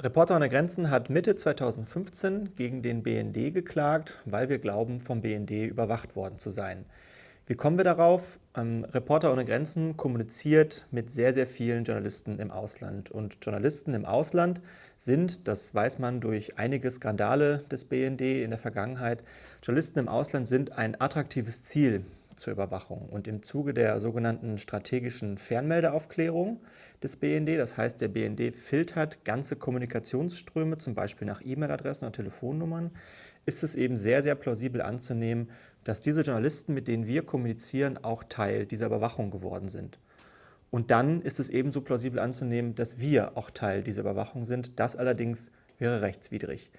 Reporter ohne Grenzen hat Mitte 2015 gegen den BND geklagt, weil wir glauben, vom BND überwacht worden zu sein. Wie kommen wir darauf? Ähm, Reporter ohne Grenzen kommuniziert mit sehr, sehr vielen Journalisten im Ausland. Und Journalisten im Ausland sind, das weiß man durch einige Skandale des BND in der Vergangenheit, Journalisten im Ausland sind ein attraktives Ziel zur Überwachung. Und im Zuge der sogenannten strategischen Fernmeldeaufklärung des BND, das heißt der BND filtert ganze Kommunikationsströme, zum Beispiel nach E-Mail-Adressen oder Telefonnummern, ist es eben sehr, sehr plausibel anzunehmen, dass diese Journalisten, mit denen wir kommunizieren, auch Teil dieser Überwachung geworden sind. Und dann ist es ebenso plausibel anzunehmen, dass wir auch Teil dieser Überwachung sind. Das allerdings wäre rechtswidrig.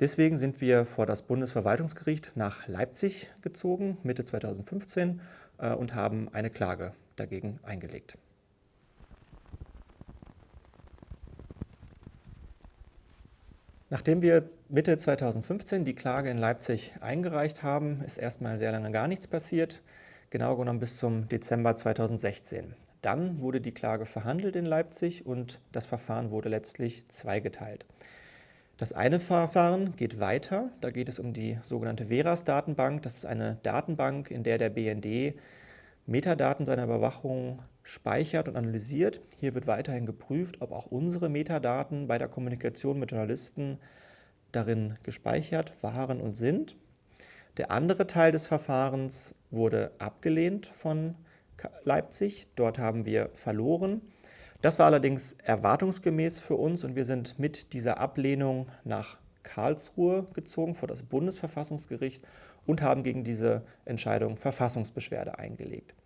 Deswegen sind wir vor das Bundesverwaltungsgericht nach Leipzig gezogen, Mitte 2015, äh, und haben eine Klage dagegen eingelegt. Nachdem wir Mitte 2015 die Klage in Leipzig eingereicht haben, ist erstmal sehr lange gar nichts passiert, genau genommen bis zum Dezember 2016. Dann wurde die Klage verhandelt in Leipzig und das Verfahren wurde letztlich zweigeteilt. Das eine Verfahren geht weiter, da geht es um die sogenannte Veras-Datenbank. Das ist eine Datenbank, in der der BND Metadaten seiner Überwachung speichert und analysiert. Hier wird weiterhin geprüft, ob auch unsere Metadaten bei der Kommunikation mit Journalisten darin gespeichert waren und sind. Der andere Teil des Verfahrens wurde abgelehnt von Leipzig. Dort haben wir verloren. Das war allerdings erwartungsgemäß für uns und wir sind mit dieser Ablehnung nach Karlsruhe gezogen vor das Bundesverfassungsgericht und haben gegen diese Entscheidung Verfassungsbeschwerde eingelegt.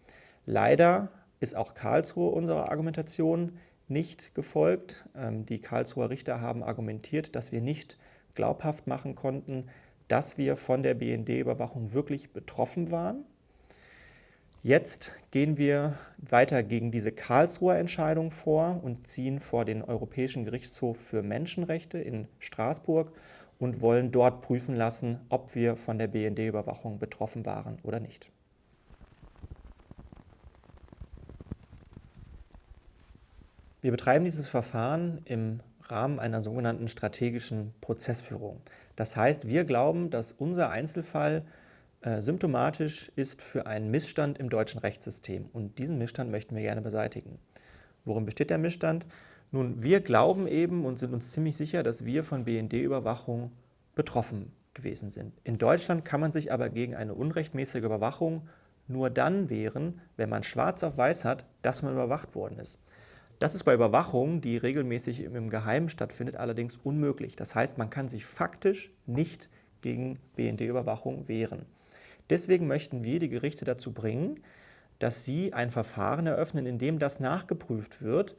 Leider ist auch Karlsruhe unserer Argumentation nicht gefolgt. Ähm, die Karlsruher Richter haben argumentiert, dass wir nicht glaubhaft machen konnten, dass wir von der BND-Überwachung wirklich betroffen waren. Jetzt gehen wir weiter gegen diese Karlsruher Entscheidung vor und ziehen vor den Europäischen Gerichtshof für Menschenrechte in Straßburg und wollen dort prüfen lassen, ob wir von der BND-Überwachung betroffen waren oder nicht. Wir betreiben dieses Verfahren im Rahmen einer sogenannten strategischen Prozessführung. Das heißt, wir glauben, dass unser Einzelfall äh, symptomatisch ist für einen Missstand im deutschen Rechtssystem. Und diesen Missstand möchten wir gerne beseitigen. Worin besteht der Missstand? Nun, wir glauben eben und sind uns ziemlich sicher, dass wir von BND-Überwachung betroffen gewesen sind. In Deutschland kann man sich aber gegen eine unrechtmäßige Überwachung nur dann wehren, wenn man schwarz auf weiß hat, dass man überwacht worden ist. Das ist bei Überwachung, die regelmäßig im Geheimen stattfindet, allerdings unmöglich. Das heißt, man kann sich faktisch nicht gegen BND-Überwachung wehren. Deswegen möchten wir die Gerichte dazu bringen, dass sie ein Verfahren eröffnen, in dem das nachgeprüft wird,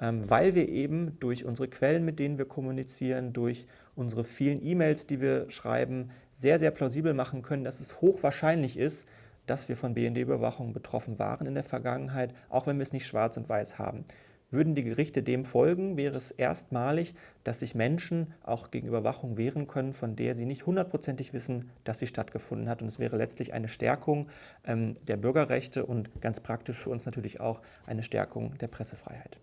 ähm, weil wir eben durch unsere Quellen, mit denen wir kommunizieren, durch unsere vielen E-Mails, die wir schreiben, sehr, sehr plausibel machen können, dass es hochwahrscheinlich ist, dass wir von BND-Überwachung betroffen waren in der Vergangenheit, auch wenn wir es nicht schwarz und weiß haben. Würden die Gerichte dem folgen, wäre es erstmalig, dass sich Menschen auch gegen Überwachung wehren können, von der sie nicht hundertprozentig wissen, dass sie stattgefunden hat. Und es wäre letztlich eine Stärkung ähm, der Bürgerrechte und ganz praktisch für uns natürlich auch eine Stärkung der Pressefreiheit.